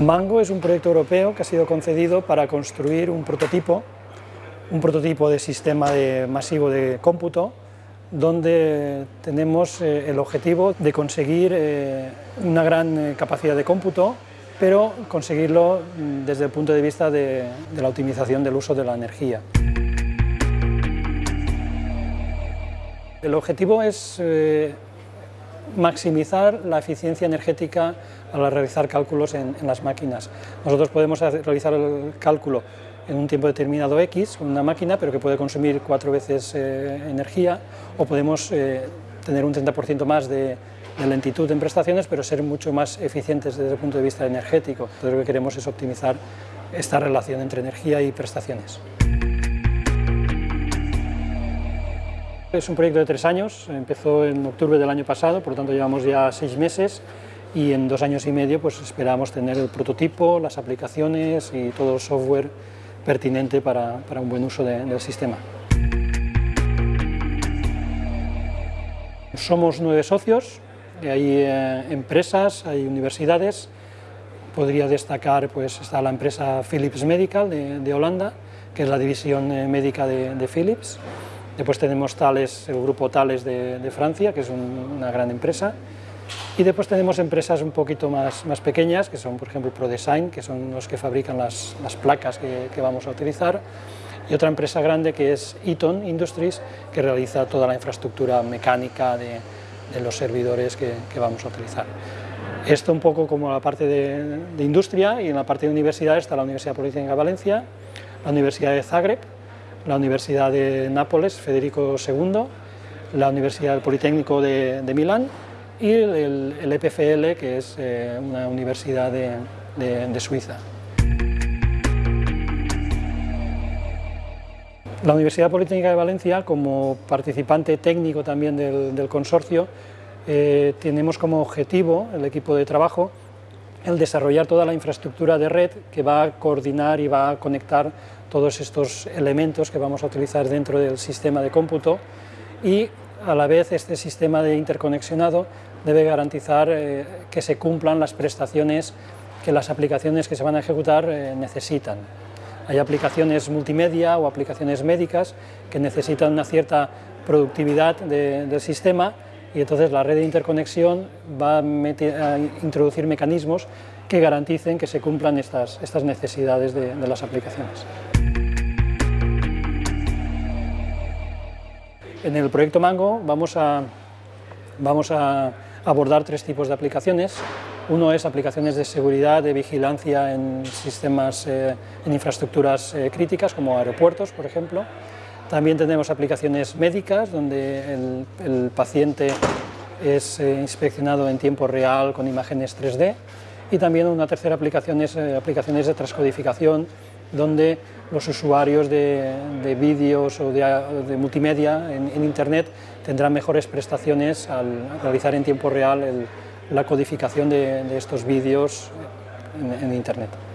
Mango es un proyecto europeo que ha sido concedido para construir un prototipo, un prototipo de sistema de masivo de cómputo, donde tenemos eh, el objetivo de conseguir eh, una gran eh, capacidad de cómputo, pero conseguirlo mm, desde el punto de vista de, de la optimización del uso de la energía. El objetivo es maximizar la eficiencia energética al realizar cálculos en, las máquinas. Nosotros podemos realizar el cálculo en un tiempo determinado X una máquina, pero que puede consumir cuatro veces eh, energía, o podemos eh, tener un 30% más de, de, lentitud en prestaciones, pero ser mucho más eficientes desde el punto de vista energético. Entonces lo que queremos es optimizar esta relación entre energía y prestaciones. Es un proyecto de tres años, empezó en octubre del año pasado, por lo tanto llevamos ya seis meses y en dos años y medio pues esperamos tener el prototipo, las aplicaciones y todo el software pertinente para, para un buen uso de, del sistema. Somos nueve socios, hay eh, empresas, hay universidades, podría destacar, pues está la empresa Philips Medical de, de Holanda, que es la división eh, médica de, de Philips, Después tenemos Thales, el grupo Thales de, Francia, que es un, una gran empresa. Y después tenemos empresas un poquito más, más, pequeñas, que son por ejemplo ProDesign, que son los que fabrican las, las placas que, que, vamos a utilizar. Y otra empresa grande que es Eaton Industries, que realiza toda la infraestructura mecánica de, de los servidores que, que, vamos a utilizar. Esto un poco como la parte de, de industria y en la parte de universidad está la Universidad Politécnica de Valencia, la Universidad de Zagreb, la Universidad de Nápoles, Federico II, la Universidad Politécnico de, de Milán y el, EPFL, que es eh, una universidad de, Suiza. La Universidad Politécnica de Valencia, como participante técnico también del, del consorcio, eh, tenemos como objetivo, el equipo de trabajo, el desarrollar toda la infraestructura de red que va a coordinar y va a conectar todos estos elementos que vamos a utilizar dentro del sistema de cómputo y a la vez este sistema de interconexionado debe garantizar eh, que se cumplan las prestaciones que las aplicaciones que se van a ejecutar eh, necesitan. Hay aplicaciones multimedia o aplicaciones médicas que necesitan una cierta productividad de, del sistema y entonces la red de interconexión va a, introducir mecanismos que garanticen que se cumplan estas, estas necesidades de, de las aplicaciones. En el proyecto Mango vamos a, vamos a abordar tres tipos de aplicaciones. Uno es aplicaciones de seguridad, de vigilancia en sistemas, eh, en infraestructuras eh, críticas, como aeropuertos, por ejemplo. También tenemos aplicaciones médicas, donde el, paciente es eh, inspeccionado en tiempo real con imágenes 3D. Y también una tercera aplicación es aplicaciones de transcodificación, donde los usuarios de, de vídeos o de, multimedia en, Internet tendrán mejores prestaciones al realizar en tiempo real la codificación de, estos vídeos en Internet.